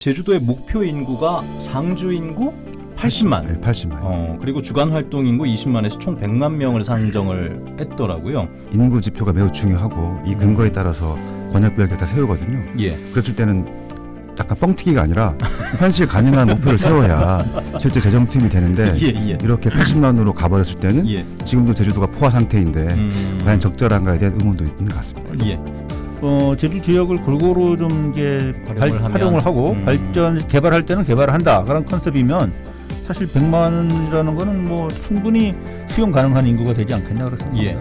제주도의 목표 인구가 상주 인구 80만. 네, 80만. 어, 그리고 주간 활동 인구 20만에서 총 100만 명을 산정을 했더라고요. 인구 지표가 매우 중요하고 이 근거에 따라서 권역별 격다 세우거든요. 예. 그랬을 때는 약간 뻥튀기가 아니라 현실 가능한 목표를 세워야 실제 재정팀이 되는데 예, 예. 이렇게 80만으로 가버렸을 때는 예. 지금도 제주도가 포화 상태인데 음, 과연 적절한가에 대한 의문도 있는 것 같습니다. 예. 어, 제주 지역을 골고루 좀 이게 활용을 발- 활용을 하고 음. 발전 개발할 때는 개발을 한다 그런 컨셉이면 사실 100만 원이라는 거는 뭐 충분히 수용 가능한 인구가 되지 않겠냐 그렇습니다. 예.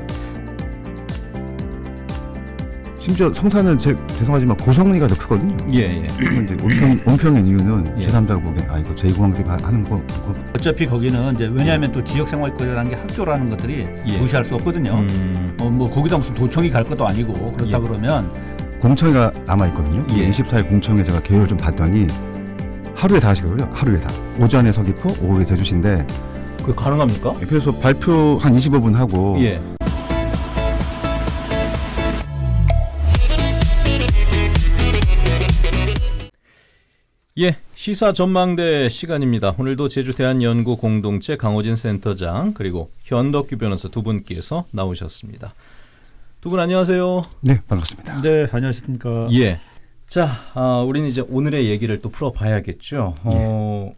심지어 성산은 제, 죄송하지만 고성리가 더 크거든요. 예, 예. 근데 온평, 온평인 이유는 예. 제3자가 보기엔 아 이거 제2공항들이 하는 거 그거 어차피 거기는 이제 왜냐하면 또 지역 생활권이라는 게 학교라는 것들이 예. 무시할 수 없거든요. 음, 어, 뭐 거기다 무슨 도청이 갈 것도 아니고 그렇다 예. 그러니까 그러면 공청회가 남아 있거든요. 예. 24일 공청회 제가 계획을 좀 봤더니 하루에 다 하시거든요. 하루에 다. 오전에 서귀포, 오후에 제주시인데 그 가능합니까? 그래서 발표 한 25분 하고 예. 예, 시사 전망대 시간입니다. 오늘도 제주 대한연구 공동체 강호진 센터장 그리고 현덕규 변호사 두 분께서 나오셨습니다. 두 분 안녕하세요. 네 반갑습니다. 네 안녕하십니까. 예. 자, 아, 우리는 이제 오늘의 얘기를 또 풀어봐야겠죠. 어,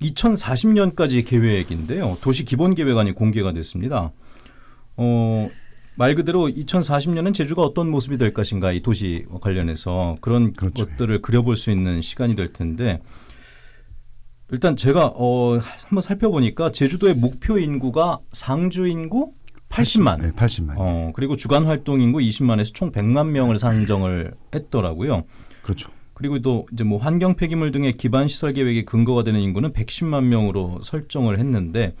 2040년까지 계획인데요. 도시 기본 계획안이 공개가 됐습니다. 어, 말 그대로 2040년은 제주가 어떤 모습이 될 것인가 이 도시 관련해서 그런 그렇죠. 것들을 그려볼 수 있는 시간이 될 텐데 일단 제가 어, 한번 살펴보니까 제주도의 목표 인구가 상주 인구 80만. 네 80만. 어, 그리고 주간 활동 인구 20만에서 총 100만 명을 산정을 했더라고요. 그렇죠. 그리고 또 이제 뭐 환경 폐기물 등의 기반 시설 계획의 근거가 되는 인구는 110만 명으로 설정을 했는데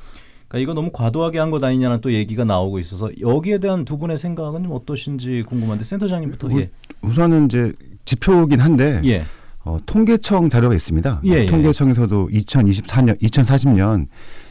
그러니까 이거 너무 과도하게 한 것 아니냐는 또 얘기가 나오고 있어서 여기에 대한 두 분의 생각은 좀 어떠신지 궁금한데 센터장님부터 예. 우선은 이제 지표긴 한데 예. 어, 통계청 자료가 있습니다. 예, 예. 통계청에서도 2024년, 2040년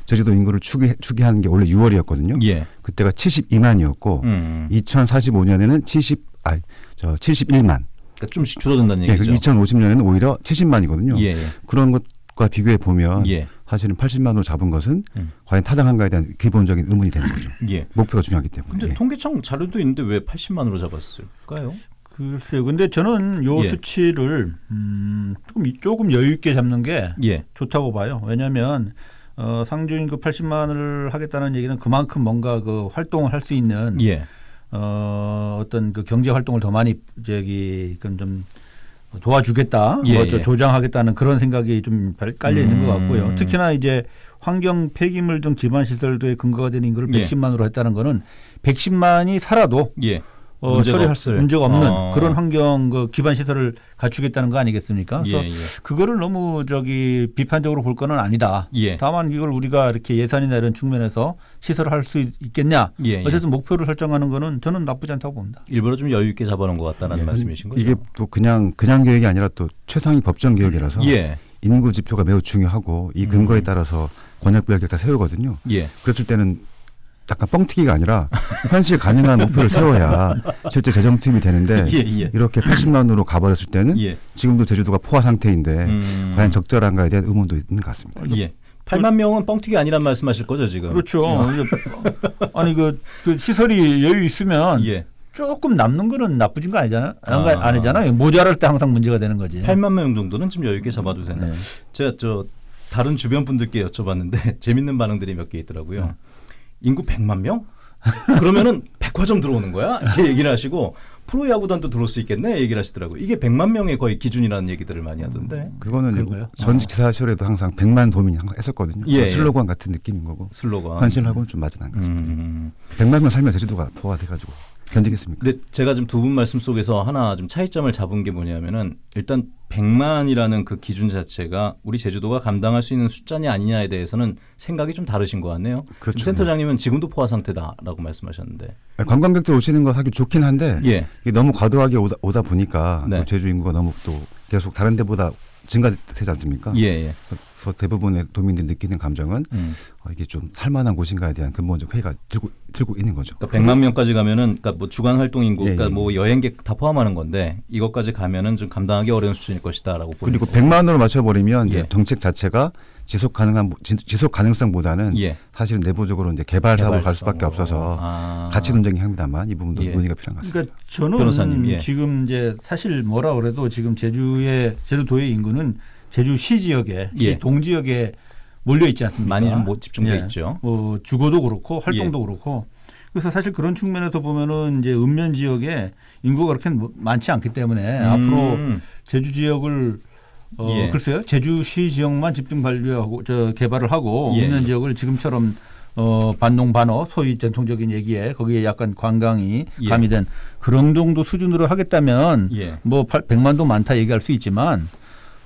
제주도 인구를 추계, 추계하는 게 원래 6월이었거든요. 예. 그때가 72만이었고 음. 2045년에는 70, 아, 저 71만. 그러니까 좀씩 줄어든다는 예, 얘기죠. 2050년에는 오히려 70만이거든요. 예. 그런 것 과 비교해 보면 예. 사실은 80만으로 잡은 것은 음. 과연 타당한가에 대한 기본적인 의문이 되는 거죠. 예. 목표가 중요하기 때문에. 근데 예. 통계청 자료도 있는데 왜 80만으로 잡았을까요? 글쎄요. 근데 저는 요 예. 수치를 음, 조금 조금 여유 있게 잡는 게 예. 좋다고 봐요. 왜냐하면 어, 상주 인구 80만을 하겠다는 얘기는 그만큼 뭔가 그 활동을 할 수 있는 예. 어, 어떤 그 경제 활동을 더 많이 저기 그좀 도와주겠다, 예, 뭐저 예. 조장하겠다는 그런 생각이 좀 깔려 있는 것 같고요. 음. 특히나 이제 환경 폐기물 등 기반 시설도의 근거가 되는 인구를 예. 110만으로 했다는 거는 110만이 살아도 예. 어, 문제가 처리할 없을. 수 문제가 없는 어. 그런 환경 그 기반 시설을 갖추겠다는 거 아니겠습니까? 예. 그래서 예. 그거를 너무 저기 비판적으로 볼 거는 아니다. 예. 다만 이걸 우리가 이렇게 예산이나 이런 측면에서 시설을 할 수 있겠냐? 예. 예. 어쨌든 목표를 설정하는 거는 저는 나쁘지 않다고 봅니다. 일부러 좀 여유 있게 잡아놓은 것 같다는 예. 말씀이신 거죠? 이게 또 그냥 그냥 계획이 아니라 또 최상위 법정 계획이라서 예. 인구 지표가 매우 중요하고 이 근거에 음. 따라서 권역별 격다 세우거든요. 예. 그랬을 때는 약간 뻥튀기가 아니라 현실 가능한 목표를 세워야 실제 재정팀이 되는데 예. 예. 이렇게 80만으로 가버렸을 때는 예. 지금도 제주도가 포화 상태인데 음. 과연 적절한가에 대한 의문도 있는 것 같습니다. 예. 8만 명은 뻥튀기 아니란 말씀하실 거죠 지금? 그렇죠. 아니 그, 그 시설이 여유 있으면 예. 조금 남는 거는 나쁘진 거 아니잖아요. 안, 아. 아니잖아요. 모자랄 때 항상 문제가 되는 거지. 8만 명 정도는 좀 여유 있게 잡아도 되나? 네. 제가 저 다른 주변 분들께 여쭤봤는데 재밌는 반응들이 몇 개 있더라고요. 네. 인구 100만 명? 그러면은 백화점 들어오는 거야? 이렇게 얘기를 하시고 프로야구단도 들어올 수 있겠네 얘기를 하시더라고요. 이게 100만 명의 거의 기준이라는 얘기들을 많이 하던데. 그거는 그런가요? 전직 지사 시절에도 항상 100만 도민이 항상 했었거든요. 예, 예. 슬로건 같은 느낌인 거고 슬로건. 현실하고는 좀 맞진 않은 것 같습니다. 음. 100만 명 살면 제주도가 포화 돼가지고 견디겠습니까? 근데 제가 지금 두 분 말씀 속에서 하나 좀 차이점을 잡은 게 뭐냐면은 일단 100만이라는 그 기준 자체가 우리 제주도가 감당할 수 있는 숫자냐 아니냐에 대해서는 생각이 좀 다르신 것 같네요. 그렇죠. 센터장님은 지금도 포화 상태다라고 말씀하셨는데. 관광객들 오시는 거 사실 좋긴 한데 예. 너무 과도하게 오다, 오다 보니까 네. 또 제주 인구가 너무 또 계속 다른 데보다 증가되지 않습니까? 예, 예. 그래서 대부분의 도민들이 느끼는 감정은 음. 어, 이게 좀 살만한 곳인가에 대한 근본적 회의가 들고 들고 있는 거죠. 그러니까 100만 명까지 가면은 그러니까 뭐 주간 활동 인구, 예, 그러니까 예. 뭐 여행객 다 포함하는 건데 이것까지 가면은 좀 감당하기 어려운 수준일 것이다라고 보는 그리고 거고. 100만으로 맞춰버리면 이제 예. 정책 자체가 지속 가능한 지- 지속 가능성보다는 예. 사실은 내부적으로 이제 개발 사업을 갈 수밖에. 없어서 아. 가치 논쟁이 합니다만 이 부분도 예. 논의가 필요한 것 같습니다. 그러니까 저는 변호사님, 예. 지금 이제 사실 뭐라 그래도 지금 제주의 제주도의 인구는 제주시 지역에 예. 시 동지역에 몰려 있지 않습니까? 많이 좀 못 집중돼 예. 있죠. 뭐 주거도 그렇고 활동도 예. 그렇고 그래서 사실 그런 측면에서 보면은 이제 읍면 지역에 인구가 그렇게 뭐 많지 않기 때문에 앞으로 음. 제주 지역을 어 예. 글쎄요 제주시 지역만 집중 관리하고 저 개발을 하고 예. 읍면 지역을 지금처럼 어 반농 반어 소위 전통적인 얘기에 거기에 약간 관광이 예. 가미된 그런 정도 수준으로 하겠다면 예. 뭐 100만도 많다 얘기할 수 있지만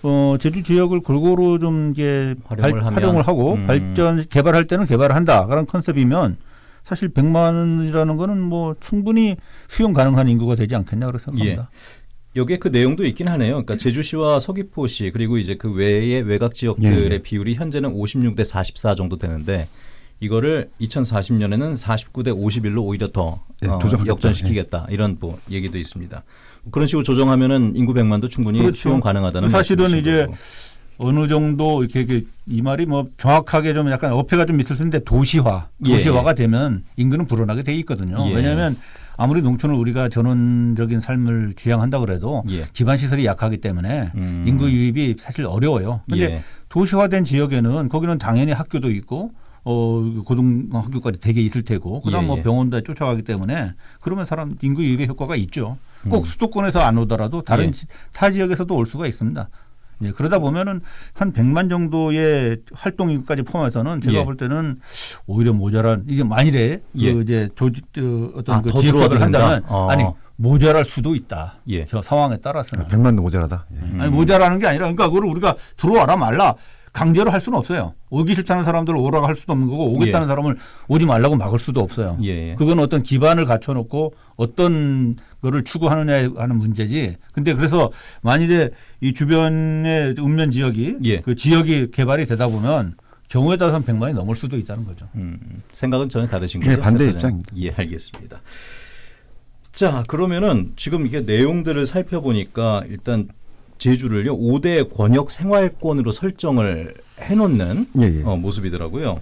어 제주 지역을 골고루 좀 이게 활용을 하면. 활용을 하고 음. 발전 개발할 때는 개발을 한다 그런 컨셉이면 사실 100만이라는 거는 뭐 충분히 수용 가능한 인구가 되지 않겠냐 그렇게 생각합니다. 여기에 그 내용도 있긴 하네요. 그러니까 제주시와 서귀포시 그리고 이제 그 외의 외곽 지역들의 예, 예. 비율이 현재는 56대 44 정도 되는데 이거를 2040년에는 49대 51로 오히려 더 예, 어. 역전시키겠다 이런 뭐 얘기도 있습니다. 그런 식으로 조정하면은 인구 100만도 충분히 그렇죠. 수용 가능하다는 사실은 이제 거고. 어느 정도 이렇게, 이렇게 이 말이 뭐 정확하게 좀 약간 어폐가 좀 있을 수 있는데 도시화, 예. 도시화가 되면 인구는 불어나게 돼 있거든요. 예. 왜냐하면 아무리 농촌을 우리가 전원적인 삶을 지향한다 그래도 예. 기반 시설이 약하기 때문에 음. 인구 유입이 사실 어려워요. 근데 예. 도시화된 지역에는 거기는 당연히 학교도 있고 어 고등학교까지 되게 있을 테고 그다음 예, 뭐 예. 병원도 쫓아가기 때문에 그러면 사람 인구 유입의 효과가 있죠. 꼭 음. 수도권에서 안 오더라도 다른 예. 지- 타 지역에서도 올 수가 있습니다. 예, 그러다 보면은 한 100만 정도의 활동 인구까지 포함해서는 제가 예. 볼 때는 오히려 모자란 이게 만일에 예. 그 이제 조직 저 어떤 아, 그더 지역화를? 한다면 어. 아니 모자랄 수도 있다. 예. 저 상황에 따라서는. 100만도 모자라다. 예. 음. 아니 모자라는 게 아니라 그러니까 그걸 우리가 들어와라 말라 강제로 할 수는 없어요. 오기 싫다는 사람들 오라고 할 수도 없는 거고 오겠다는 예. 사람을 오지 말라고 막을 수도 없어요. 예. 예. 그건 어떤 기반을 갖춰놓고 어떤 거를 추구하느냐에 하는 문제지. 근데 그래서 만일에 이 주변의 읍면 지역이 예. 그 지역이 개발이 되다 보면 경우에 따라서는 100만이 넘을 수도 있다는 거죠. 음, 생각은 전혀 다르신 예, 거죠? 반대 센터장님? 입장입니다. 예, 알겠습니다. 자, 그러면은 지금 이게 내용들을 살펴보니까 일단 제주를요 5대 권역 생활권으로 설정을 해놓는 예, 예. 어, 모습이더라고요.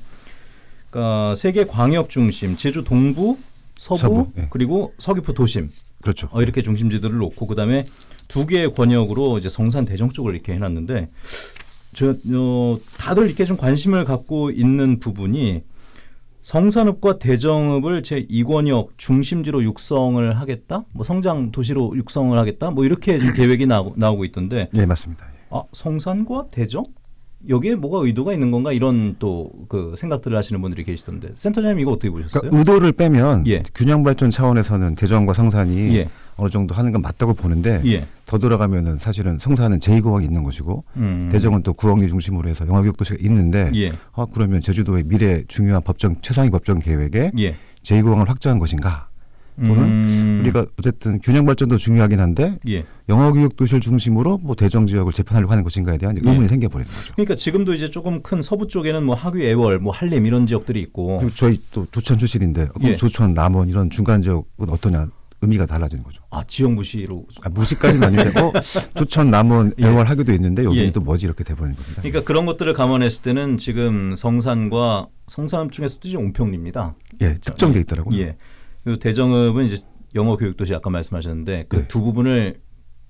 그러니까 세계 광역 중심, 제주 동부, 서부, 서부, 예. 그리고 서귀포 도심 그렇죠. 어, 이렇게 중심지들을 놓고 그다음에 두 개의 권역으로 이제 성산 대정 쪽을 이렇게 해놨는데 저 어, 다들 이렇게 좀 관심을 갖고 있는 부분이 성산읍과 대정읍을 제 2권역 중심지로 육성을 하겠다, 뭐 성장 도시로 육성을 하겠다, 뭐 이렇게 지금 계획이 나오고, 나오고 있던데 예, 맞습니다. 예. 아 성산과 대정 여기에 뭐가 의도가 있는 건가 이런 또 그 생각들을 하시는 분들이 계시던데 센터장님 이거 어떻게 보셨어요? 그러니까 의도를 빼면 예. 균형 발전 차원에서는 대전과 성산이 예, 어느 정도 하는 건 맞다고 보는데 예, 더 들어가면은 사실은 성산은 제2공항이 있는 것이고 음. 대정은 또 구엉리 중심으로 해서 영화교육 도시가 있는데 예, 아, 그러면 제주도의 미래 중요한 법정 최상위 법정 계획에 예. 제2공항을 확장한 것인가? 또는 음. 우리가 어쨌든 균형 발전도 중요하긴 한데 예. 영어 교육 도시를 중심으로 뭐 대정 지역을 재편하려고 하는 것인가에 대한 의문이 예. 생겨버리는 거죠. 그러니까 지금도 이제 조금 큰 서부 쪽에는 뭐 하귀, 애월, 뭐 한림 이런 지역들이 있고 저희 또 조천 출신인데 예. 조천, 남원 이런 중간 지역은 어떠냐 의미가 달라지는 거죠. 아 지역 무시로 아, 무식까지는 아닌데 어, 조천, 남원, 예. 애월 하기도 있는데 여기는 예. 또 뭐지 이렇게 돼버리는 겁니다. 그러니까 그런 것들을 감안했을 때는 지금 성산과 성산 중에서도 이제 온평리입니다. 예, 특정돼 있더라고요. 예. 대정읍은 이제 영어 교육 도시 아까 말씀하셨는데 그 네. 두 부분을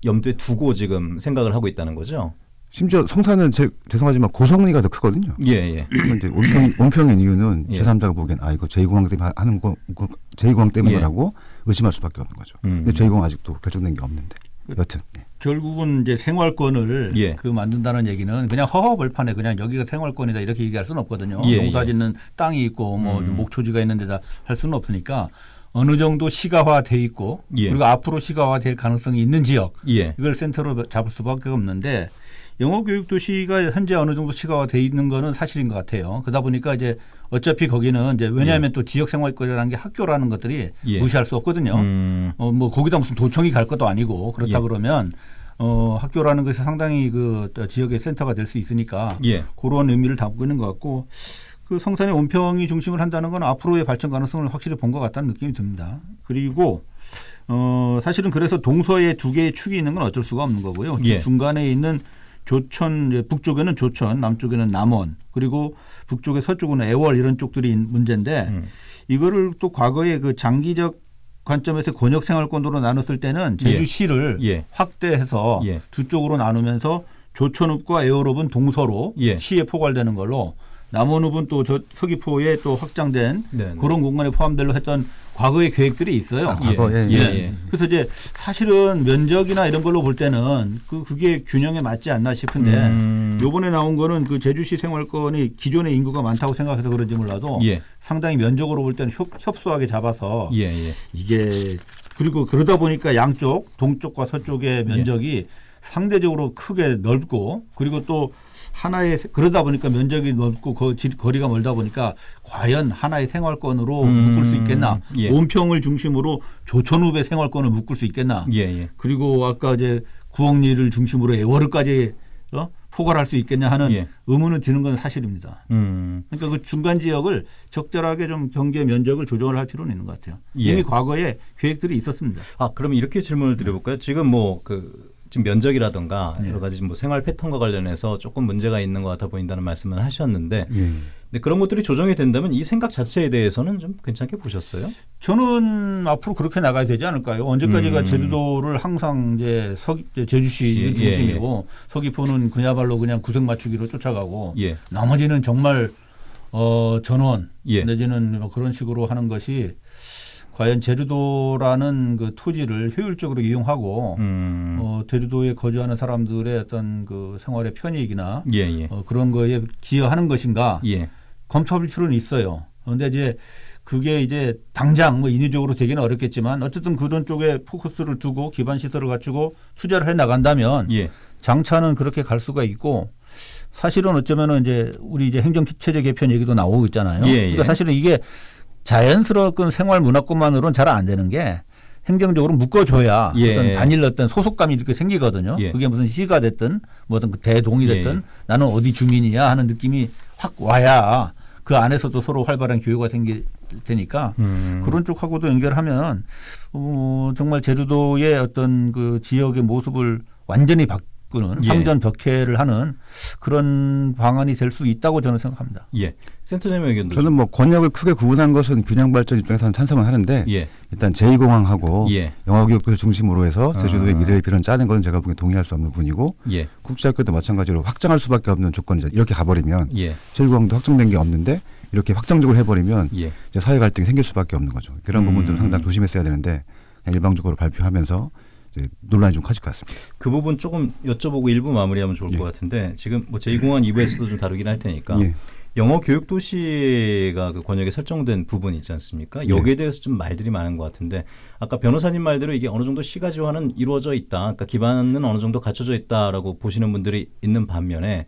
염두에 두고 지금 생각을 하고 있다는 거죠. 심지어 성산은 제, 죄송하지만 고성리가 더 크거든요. 예, 예. 근데 온평, 온평인 이유는 예. 제3자가 보기엔 아 이거 제2공항 때문에 하는 거그 제2공항 때문이라고 의심할 수밖에 없는 거죠. 음. 근데 제2공항 아직도 결정된 게 없는데 여튼 예. 결국은 이제 생활권을 예. 그 만든다는 얘기는 그냥 허허벌판에 그냥 여기가 생활권이다 이렇게 얘기할 수는 없거든요. 예, 농사짓는 땅이 있고 뭐 음. 목초지가 있는 데다 할 수는 없으니까 어느 정도 시가화돼 있고 예. 그리고 앞으로 시가화될 가능성이 있는 지역 예. 이걸 센터로 잡을 수밖에 없는데 영어 교육 도시가 현재 어느 정도 시가화돼 있는 거는 사실인 것 같아요. 그러다 보니까 이제 어차피 거기는 이제 왜냐하면 또 지역 생활권이라는 게 학교라는 것들이 예. 무시할 수 없거든요. 음. 어, 뭐 거기다 무슨 도청이 갈 것도 아니고 그렇다 예. 그러면 어, 학교라는 것이 상당히 그 지역의 센터가 될 수 있으니까 예. 그런 의미를 담고 있는 것 같고 그 성산의 온평이 중심을 한다는 건 앞으로의 발전 가능성을 확실히 본 것 같다는 느낌이 듭니다. 그리고 어 사실은 그래서 동서에 두 개의 축이 있는 건 어쩔 수가 없는 거고요. 예. 중간에 있는 조천 북쪽에는 조천, 남쪽에는 남원, 그리고 북쪽에 서쪽은 애월 이런 쪽들이 문제인데 음. 이거를 또 과거에 그 장기적 관점에서 권역 생활권으로 나눴을 때는 제주시를 예. 확대해서 예. 두 쪽으로 나누면서 조천읍과 애월읍은 동서로 예. 시에 포괄되는 걸로 남원읍은 또 저 서귀포에 또 확장된 네, 네. 그런 공간에 포함되려 했던 과거의 계획들이 있어요. 아, 과거에 예. 예. 예. 그래서 이제 사실은 면적이나 이런 걸로 볼 때는 그 그게 균형에 맞지 않나 싶은데 음. 요번에 나온 거는 그 제주시 생활권이 기존의 인구가 많다고 생각해서 그런지 몰라도 예. 상당히 면적으로 볼 때는 협, 협소하게 잡아서 예. 예. 이게 그리고 그러다 보니까 양쪽 동쪽과 서쪽의 면적이 상대적으로 크게 넓고 그리고 또 하나의 그러다 보니까 면적이 넓고 거, 지- 거리가 멀다 보니까 과연 하나의 생활권으로 음, 묶을 수 있겠나 예. 온평을 중심으로 조천읍의 생활권을 묶을 수 있겠나 예. 예. 그리고 아까 이제 구억리를 중심으로 애월을까지 어? 포괄할 수 있겠냐 하는 예. 의문을 드는 건 사실입니다. 음. 그러니까 그 중간 지역을 적절하게 좀 경계 면적을 조정을 할 필요는 있는 것 같아요. 예. 이미 과거에 계획들이 있었습니다. 아, 그럼 이렇게 질문을 드려볼까요? 지금 뭐 그 지금 면적이라든가 네. 여러 가지 뭐 생활 패턴과 관련해서 조금 문제가 있는 것 같아 보인다는 말씀을 하셨는데, 예. 근데 그런 것들이 조정이 된다면 이 생각 자체에 대해서는 좀 괜찮게 보셨어요? 저는 앞으로 그렇게 나가야 되지 않을까요? 언제까지가 음. 제주도를 항상 이제 서 제주시 예, 중심이고 서귀포는 그야말로 그냥 구색 맞추기로 쫓아가고 예. 나머지는 정말 어 전원 예. 내지는 뭐 그런 식으로 하는 것이 과연 제주도라는 그 토지를 효율적으로 이용하고 음. 어, 제주도에 거주하는 사람들의 어떤 그 생활의 편익이나 예. 예. 어, 그런 거에 기여하는 것인가 예. 검토할 필요는 있어요. 그런데 이제 그게 이제 당장 뭐 인위적으로 되기는 어렵겠지만 어쨌든 그런 쪽에 포커스를 두고 기반 시설을 갖추고 투자를 해 나간다면 예. 장차는 그렇게 갈 수가 있고 사실은 어쩌면은 이제 우리 이제 행정 체제 개편 얘기도 나오고 있잖아요. 예, 예. 그러니까 사실은 이게 자연스러운 생활 문화권만으로는 잘 안 되는 게 행정적으로 묶어줘야 예. 어떤 단일 어떤 소속감이 이렇게 생기거든요. 예. 그게 무슨 시가 됐든 뭐 어떤 그 대동이 됐든 예. 나는 어디 주민이야 하는 느낌이 확 와야 그 안에서도 서로 활발한 교류가 생길 테니까 음. 그런 쪽하고도 연결하면 어, 정말 제주도의 어떤 그 지역의 모습을 완전히 바 꾸는 예. 상전 벽해를 하는 그런 방안이 될 수 있다고 저는 생각합니다. 예. 센터장님 의견도 저는 뭐 권역을 크게 구분한 것은 균형 발전 입장에서는 찬성은 하는데 좀- 예. 일단 제2공항하고 예. 영화교육도를 중심으로 해서 제주도의 아. 미래를 빌은 짜는 것은 제가 보기엔 동의할 수 없는 부분이고 예. 국제학교도 마찬가지로 확장할 수밖에 없는 조건이죠. 이렇게 가버리면 예. 제2공항도 확정된 게 없는데 이렇게 확정적으로 해버리면 예. 이제 사회 갈등이 생길 수밖에 없는 거죠. 그런 음. 부분들은 상당히 조심했어야 되는데 일방적으로 발표하면서 논란이 좀 커질 것 같습니다. 그 부분 조금 여쭤보고 일부 마무리하면 좋을 예. 것 같은데 지금 뭐 제2공항 2부에서도 좀 다루긴 할 테니까 예. 영어 교육 도시가 그 권역에 설정된 부분 있지 않습니까? 예. 여기에 대해서 좀 말들이 많은 것 같은데 아까 변호사님 말대로 이게 어느 정도 시가지화는 이루어져 있다. 그러니까 기반은 어느 정도 갖춰져 있다라고 보시는 분들이 있는 반면에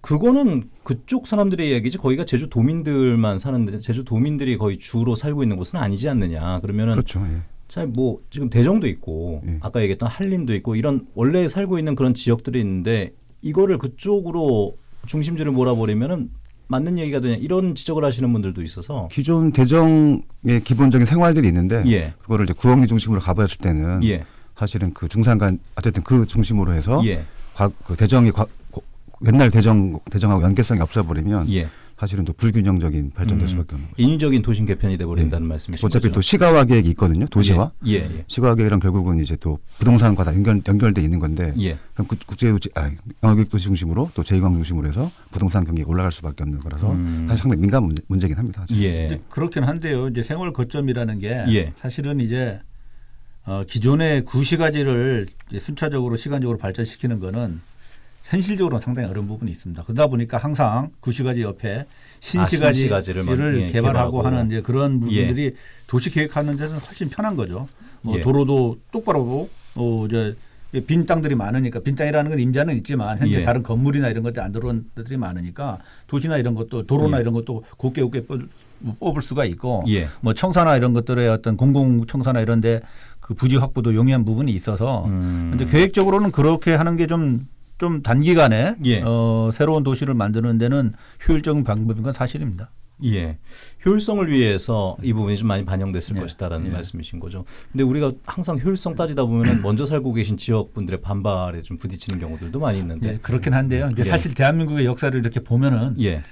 그거는 그쪽 사람들의 이야기지 거기가 제주 도민들만 사는데 제주 도민들이 거의 주로 살고 있는 곳은 아니지 않느냐. 그러면은 그렇죠. 예. 참뭐 지금 대정도 있고 예. 아까 얘기했던 한림도 있고 이런 원래 살고 있는 그런 지역들이 있는데 이거를 그쪽으로 중심지를 몰아버리면은 맞는 얘기가 되냐 이런 지적을 하시는 분들도 있어서 기존 대정의 기본적인 생활들이 있는데 예. 그거를 이제 구억리 중심으로 가버렸을 때는 예. 사실은 그 중산간 어쨌든 그 중심으로 해서 예. 과, 그 대정이 과, 고- 옛날 대정 대정하고 연계성이 없어버리면 예. 사실은 또 불균형적인 발전될 음. 수밖에 없는 거죠. 인위적인 도심 개편이 돼 버린다는 말씀이신 어차피 거죠. 또 시가화 계획이 있거든요. 도시화. 예. 예. 시가화 계획이랑 결국은 이제 또 부동산과 다 연결 연결돼 있는 건데 예. 그럼 국- 국제 아, 도시 중심으로 또 제2광 중심으로 해서 부동산 경기가 올라갈 수밖에 없는 거라서 음. 사실 상당히 민감 문제, 문제긴 합니다. 사실. 예. 그렇긴 한데요. 이제 생활 거점이라는 게 예. 사실은 이제 어, 기존의 구시가지를 순차적으로 시간적으로 발전시키는 거는 현실적으로는 상당히 어려운 부분이 있습니다. 그러다 보니까 항상 구시가지 옆에 신시가지를 만- 예, 개발하고 개발하고. 하는 이제 그런 부분들이 도시 계획하는 데는 훨씬 편한 거죠. 뭐 예. 도로도 똑바로 어, 이제 빈 땅들이 많으니까 빈 땅이라는 건 임자는 있지만 현재 예. 다른 건물이나 이런 것들이 안 들어온 데들이 많으니까 도시나 이런 것도 도로나 예. 이런 것도 곱게 곱게 뽑- 뽑을 수가 있고 예. 뭐 청사나 이런 것들의 어떤 공공 청사나 이런데 그그 부지 확보도 용이한 부분이 있어서 음. 근데 계획적으로는 그렇게 하는 게좀 좀 단기간에 예. 어, 새로운 도시를 만드는 데는 효율적인 방법인 건 사실입니다. 예. 효율성을 위해서 이 부분이 좀 많이 반영됐을 예. 것이다라는 예. 말씀이신 거죠. 근데 우리가 항상 효율성 따지다 보면 먼저 살고 계신 지역 분들의 반발에 좀 부딪히는 경우들도 많이 있는데. 예, 그렇긴 한데요. 이제 예. 사실 대한민국의 역사를 이렇게 보면은 예.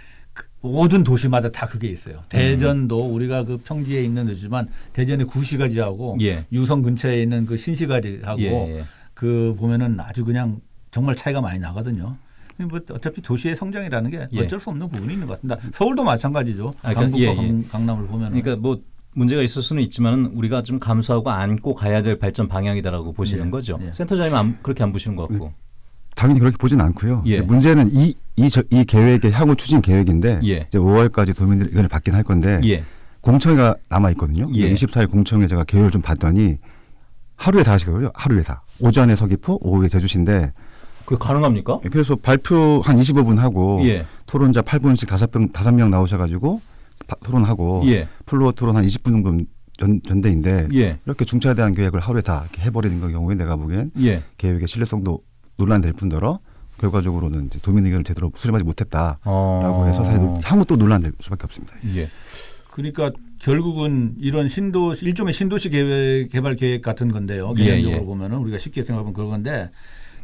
모든 도시마다 다 그게 있어요. 대전도 우리가 그 평지에 있는 도시지만 대전의 구시가지하고 예. 유성 근처에 있는 그 신시가지하고. 그 보면은 아주 그냥 정말 차이가 많이 나거든요. 뭐 어차피 도시의 성장이라는 게 예. 어쩔 수 없는 부분이 있는 것 같습니다. 서울도 마찬가지죠. 아, 그러니까 강북과 예, 예. 강, 강남을 보면 그러니까 뭐 문제가 있을 수는 있지만 우리가 좀 감수하고 안고 가야 될 발전 방향이다라고 보시는 예. 거죠. 예. 센터장님 안, 그렇게 안 보시는 것 같고. 당연히 그렇게 보지는 않고요. 예. 문제는 이, 이, 저- 이 계획의 향후 추진 계획인데 예. 이제 5월까지 도민들이 의견을 받긴 할 건데 예. 공청회가 남아 있거든요. 예. 24일 공청회 제가 계획을 좀 봤더니 하루에 다 하시거든요. 하루에 다. 오전에 서귀포, 오후에 제주시인데 그게 가능합니까? 그래서 발표 한 25분 하고 예. 토론자 8분씩 5명, 5명 나오셔가지고 바- 토론하고 예. 플로어 토론 한 20분 정도 전, 전대인데 예. 이렇게 중차대한 계획을 하루에 다 이렇게 해버리는 그 경우에 내가 보기엔 예. 계획의 신뢰성도 논란될 뿐더러 결과적으로는 이제 도민 의견을 제대로 수렴하지 못했다라고 어. 해서 사실 향후 또 논란될 수밖에 없습니다. 예. 그러니까 결국은 이런 신도 일종의 신도시 계획 개발 계획 같은 건데요. 예, 개념적으로 예. 보면은 우리가 쉽게 생각하면 그런 건데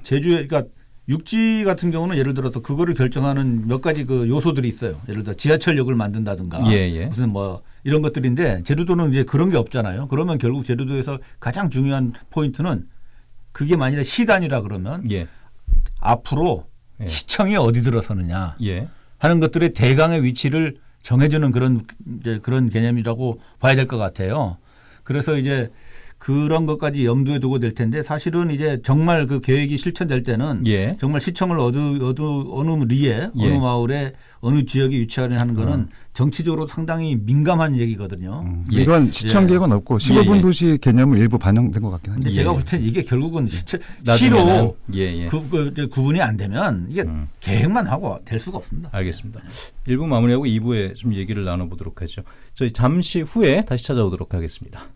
제주에 그러니까 육지 같은 경우는 예를 들어서 그거를 결정하는 몇 가지 그 요소들이 있어요. 예를 들어 지하철역을 만든다든가 예, 예. 무슨 뭐 이런 것들인데 제주도는 이제 그런 게 없잖아요. 그러면 결국 제주도에서 가장 중요한 포인트는 그게 만일에 시단이라 그러면 예. 앞으로 예. 시청이 어디 들어서느냐 예. 하는 것들의 대강의 위치를 정해주는 그런 이제 그런 개념이라고 봐야 될 것 같아요. 그래서 이제 그런 것까지 염두에 두고 될 텐데 사실은 이제 정말 그 계획이 실천될 때는 예. 정말 시청을 어느 어느 어느 리에 예. 어느 마을에 어느 지역에 위치하려 하는 거는 음. 정치적으로 상당히 민감한 얘기거든요. 음, 예. 이건 시청 예. 계획은 없고 예, 15분 예. 도시 개념을 일부 반영된 것 같긴 한데 예. 제가 볼 때는 이게 결국은 시청 시로 예, 예. 구, 그, 구분이 안 되면 이게 음. 계획만 하고 될 수가 없습니다. 알겠습니다. 1부 마무리하고 2부에 좀 얘기를 나눠보도록 하죠. 저희 잠시 후에 다시 찾아오도록 하겠습니다.